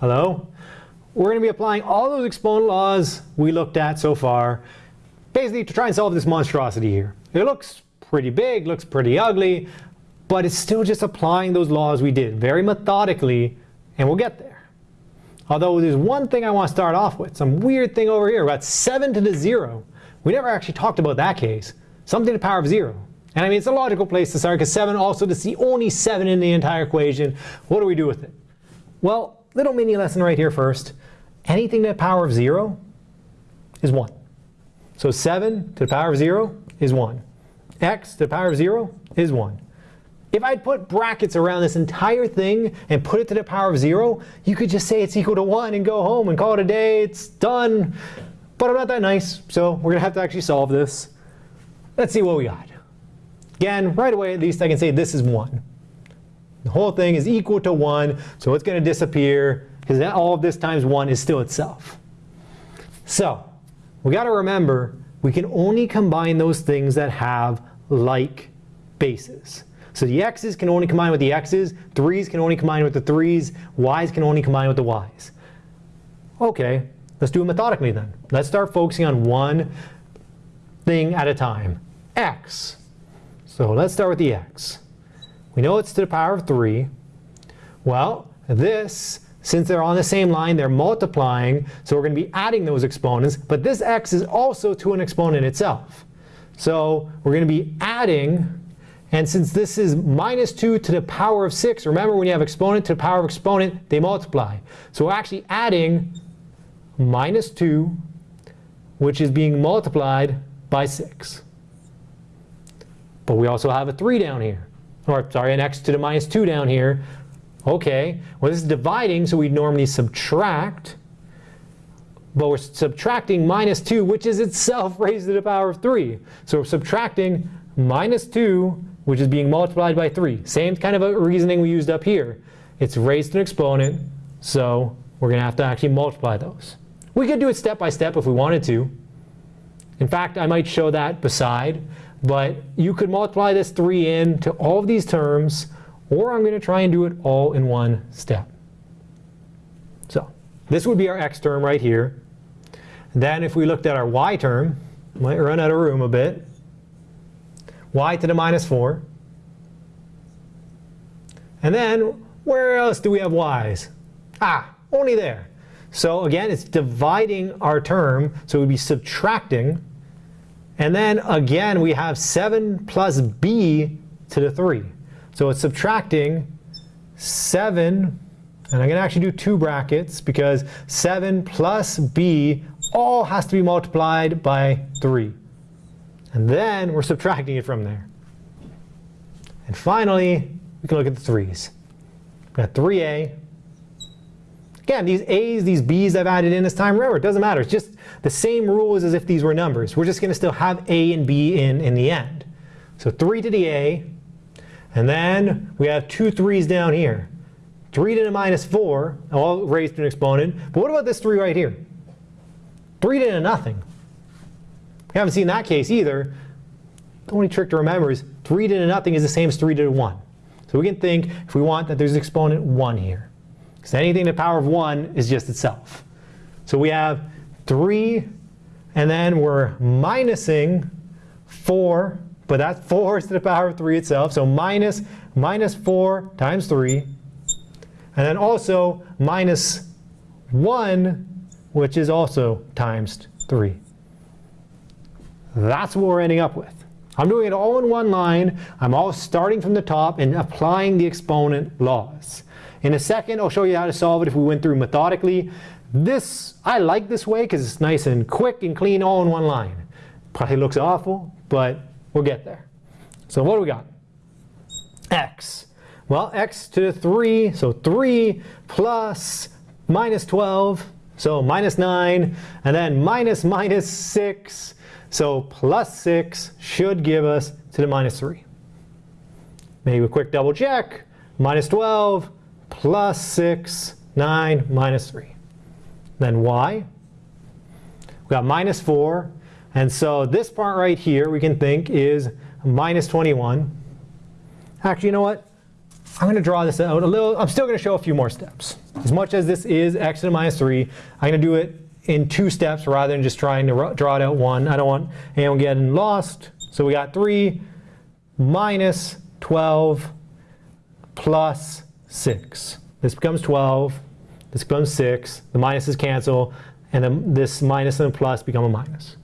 Hello? We're going to be applying all those exponent laws we looked at so far, basically to try and solve this monstrosity here. It looks pretty big, looks pretty ugly, but it's still just applying those laws we did very methodically, and we'll get there. Although there's one thing I want to start off with, some weird thing over here. about 7 to the 0. We never actually talked about that case. Something to the power of 0. And I mean, it's a logical place to start because 7 also is the only 7 in the entire equation. What do we do with it? Well, little mini lesson right here first. Anything to the power of 0 is 1. So 7 to the power of 0 is 1. x to the power of 0 is 1. If I'd put brackets around this entire thing and put it to the power of 0, you could just say it's equal to 1 and go home and call it a day. It's done. But I'm not that nice, so we're going to have to actually solve this. Let's see what we got. Again, right away at least I can say this is 1. The whole thing is equal to 1, so it's going to disappear because all of this times 1 is still itself. So we got to remember we can only combine those things that have like bases. So the x's can only combine with the x's, 3's can only combine with the 3's, y's can only combine with the y's. Okay, let's do it methodically then. Let's start focusing on one thing at a time. x. So let's start with the x. We know it's to the power of 3. Well, this, since they're on the same line, they're multiplying, so we're going to be adding those exponents, but this x is also to an exponent itself. So we're going to be adding and since this is minus 2 to the power of 6, remember when you have exponent to the power of exponent, they multiply. So we're actually adding minus 2, which is being multiplied by 6. But we also have a 3 down here. Or, sorry, an x to the minus 2 down here. Okay, well this is dividing, so we normally subtract. But we're subtracting minus 2, which is itself raised to the power of 3. So we're subtracting minus 2 which is being multiplied by 3. Same kind of a reasoning we used up here. It's raised to an exponent, so we're going to have to actually multiply those. We could do it step by step if we wanted to. In fact, I might show that beside, but you could multiply this 3n to all of these terms, or I'm going to try and do it all in one step. So this would be our x term right here. Then if we looked at our y term, might run out of room a bit y to the minus 4. And then where else do we have y's? Ah, only there. So again, it's dividing our term, so we'd be subtracting. And then again, we have 7 plus b to the 3. So it's subtracting 7, and I'm going to actually do two brackets because 7 plus b all has to be multiplied by 3. And then we're subtracting it from there. And finally, we can look at the threes. We've got 3a. Again, these a's, these b's I've added in this time, remember, it doesn't matter. It's just the same rules as if these were numbers. We're just going to still have a and b in in the end. So 3 to the a. And then we have two threes down here. 3 to the minus 4, all raised to an exponent. But what about this 3 right here? 3 to the nothing. We haven't seen that case either. The only trick to remember is 3 to the nothing is the same as 3 to the 1. So we can think, if we want, that there's an exponent 1 here. Because anything to the power of 1 is just itself. So we have 3, and then we're minusing 4, but that 4 is to the power of 3 itself. So minus, minus 4 times 3. And then also minus 1, which is also times 3. That's what we're ending up with. I'm doing it all in one line. I'm all starting from the top and applying the exponent laws. In a second, I'll show you how to solve it if we went through methodically. This, I like this way because it's nice and quick and clean all in one line. Probably looks awful, but we'll get there. So what do we got? x. Well, x to the 3, so 3 plus minus 12, so minus 9, and then minus minus 6, so plus 6 should give us to the minus 3. Maybe a quick double check. Minus 12 plus 6, 9, minus 3. Then y. We got minus 4. And so this part right here we can think is minus 21. Actually, you know what? I'm going to draw this out a little. I'm still going to show a few more steps. As much as this is x to the minus 3, I'm going to do it in two steps rather than just trying to draw it out one. I don't want anyone getting lost. So we got 3 minus 12 plus 6. This becomes 12. This becomes 6. The minuses cancel. And then this minus and plus become a minus.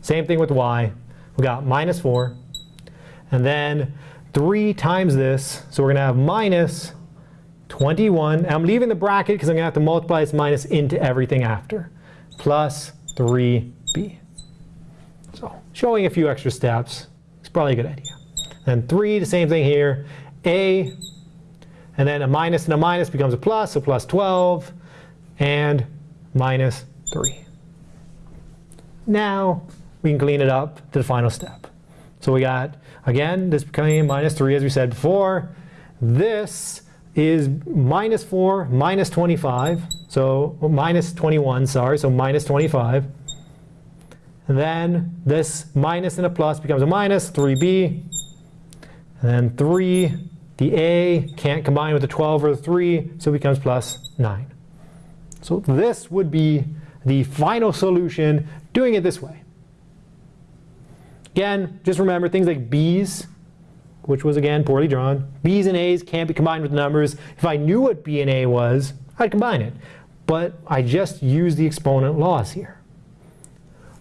Same thing with y. We got minus 4. And then 3 times this. So we're going to have minus 21. And I'm leaving the bracket because I'm going to have to multiply this minus into everything after. Plus 3b. So showing a few extra steps is probably a good idea. Then 3, the same thing here. a, and then a minus and a minus becomes a plus, so plus 12, and minus 3. Now we can clean it up to the final step. So we got, again, this became minus 3 as we said before. This is minus 4 minus 25, so minus 21, sorry, so minus 25. And then this minus and a plus becomes a minus, 3b. And then 3, the a can't combine with the 12 or the 3, so it becomes plus 9. So this would be the final solution doing it this way. Again, just remember things like b's, which was again poorly drawn. b's and a's can't be combined with numbers. If I knew what b and a was, I'd combine it. But I just use the exponent laws here.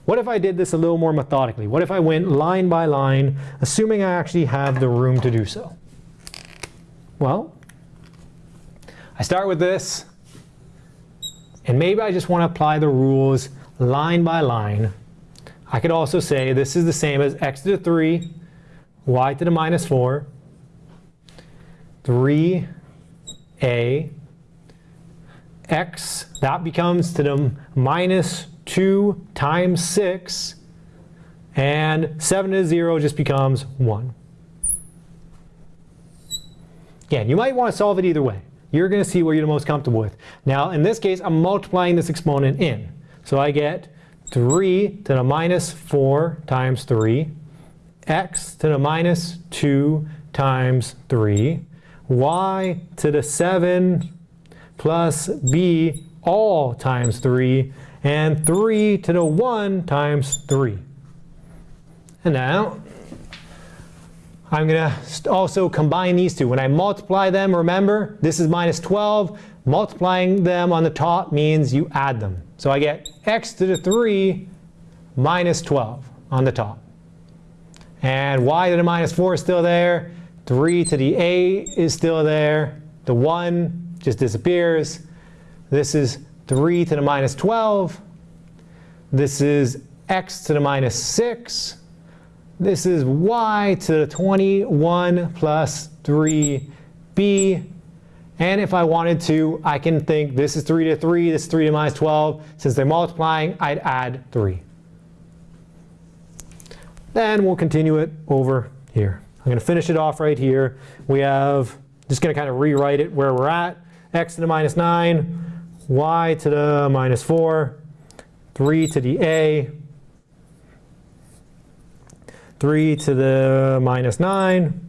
What if I did this a little more methodically? What if I went line by line, assuming I actually have the room to do so? Well, I start with this, and maybe I just want to apply the rules line by line. I could also say this is the same as x to the 3, y to the minus 4, 3a, x, that becomes to the minus 2 times 6, and 7 to 0 just becomes 1. Again, you might want to solve it either way. You're going to see what you're the most comfortable with. Now, in this case, I'm multiplying this exponent in. So I get 3 to the minus 4 times 3, x to the minus 2 times 3, y to the 7 plus b all times 3, and 3 to the 1 times 3. And now I'm going to also combine these two. When I multiply them, remember, this is minus 12. Multiplying them on the top means you add them. So I get x to the 3 minus 12 on the top. And y to the minus 4 is still there. 3 to the a is still there. The 1 just disappears. This is 3 to the minus 12. This is x to the minus 6. This is y to the 21 plus 3b. And if I wanted to, I can think this is 3 to 3, this is 3 to minus 12. Since they're multiplying, I'd add 3. Then we'll continue it over here. I'm going to finish it off right here. We have, just going to kind of rewrite it where we're at. X to the minus 9, y to the minus 4, 3 to the a, 3 to the minus 9,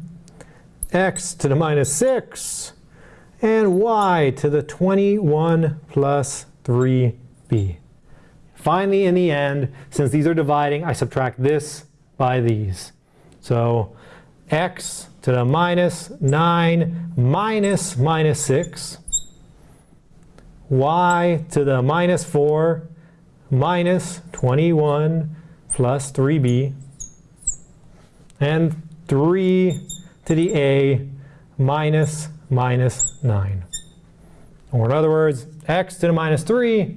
x to the minus 6, and y to the 21 plus 3b. Finally, in the end, since these are dividing, I subtract this by these. So x to the minus 9 minus minus 6, y to the minus 4 minus 21 plus 3b, and 3 to the a minus minus 9. Or in other words, x to the minus 3,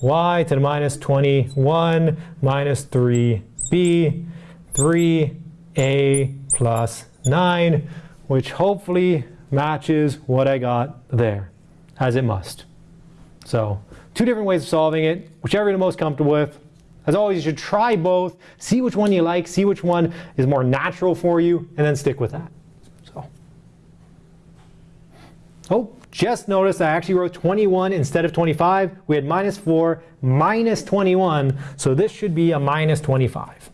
y to the minus 21 minus 3b, 3a plus 9, which hopefully matches what I got there, as it must. So two different ways of solving it, whichever you're most comfortable with. As always, you should try both, see which one you like, see which one is more natural for you, and then stick with that. So, Oh, just noticed I actually wrote 21 instead of 25. We had minus 4, minus 21, so this should be a minus 25.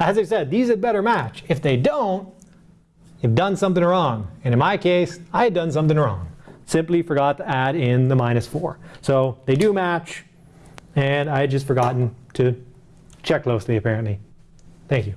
As I said, these are better match. If they don't, you've done something wrong. And in my case, I had done something wrong. Simply forgot to add in the minus 4. So they do match, and I had just forgotten to check closely apparently. Thank you.